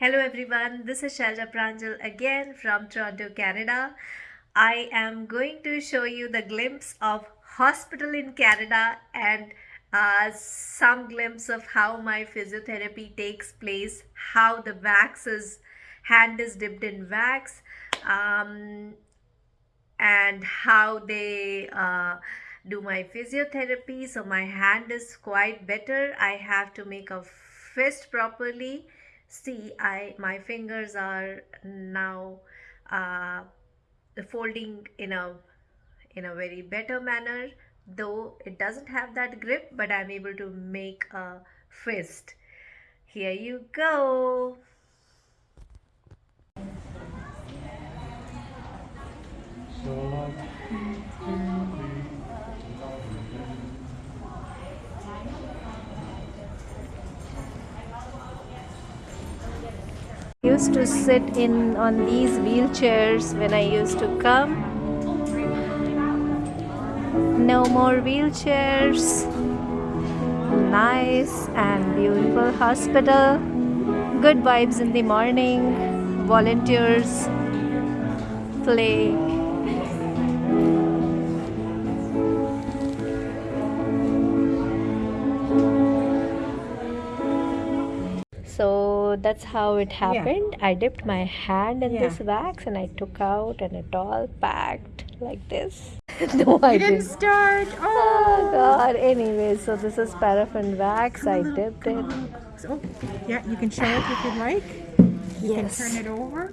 Hello everyone, this is Shalja Pranjal again from Toronto, Canada. I am going to show you the glimpse of hospital in Canada and uh, some glimpse of how my physiotherapy takes place, how the wax is, hand is dipped in wax, um, and how they uh, do my physiotherapy. So my hand is quite better. I have to make a fist properly see I my fingers are now uh, folding in a in a very better manner though it doesn't have that grip but I'm able to make a fist. Here you go used to sit in on these wheelchairs when I used to come. No more wheelchairs. Nice and beautiful hospital. Good vibes in the morning. Volunteers play that's how it happened. Yeah. i dipped my hand in yeah. this wax and i took out and it all packed like this. No i didn't, didn't. start. Oh. oh. god. Anyway so this is paraffin wax. I dipped it. oh yeah you can show it if you'd like. You yes. can turn it over.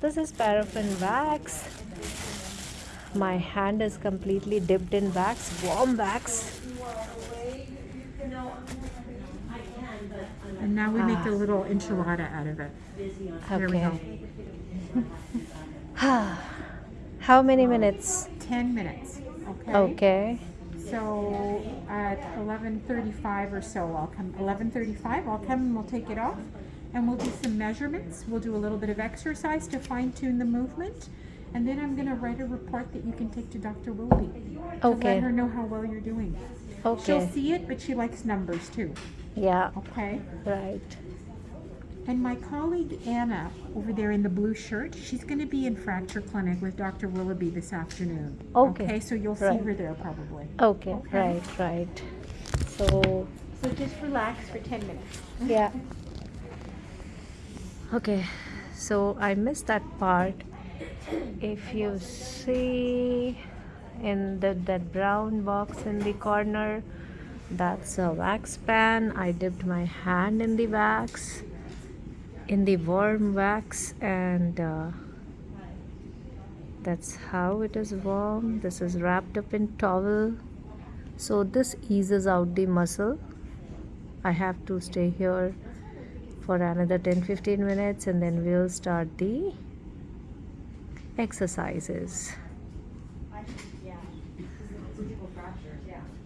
This is paraffin wax. My hand is completely dipped in wax. Warm wax And now we ah. make a little enchilada out of it. Okay. There we go. How many minutes? 10 minutes. Okay. Okay. So at 11:35 or so, I'll come. 11:35, I'll come and we'll take it off, and we'll do some measurements. We'll do a little bit of exercise to fine tune the movement, and then I'm going to write a report that you can take to Dr. Willoughby. Okay. To let her know how well you're doing. Okay. She'll see it, but she likes numbers too. Yeah. Okay. Right. And my colleague Anna over there in the blue shirt, she's going to be in fracture clinic with Dr. Willoughby this afternoon. Okay. Okay, so you'll right. see her there probably. Okay. okay. Right. Right. So. So just relax for ten minutes. Yeah. Okay. So I missed that part. If you see in the that brown box in the corner that's a wax pan. I dipped my hand in the wax in the warm wax and uh, that's how it is warm. This is wrapped up in towel. So this eases out the muscle. I have to stay here for another 10-15 minutes and then we'll start the exercises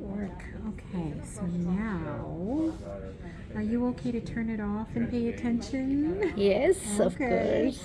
work okay so now are you okay to turn it off and pay attention? Yes, okay. of course.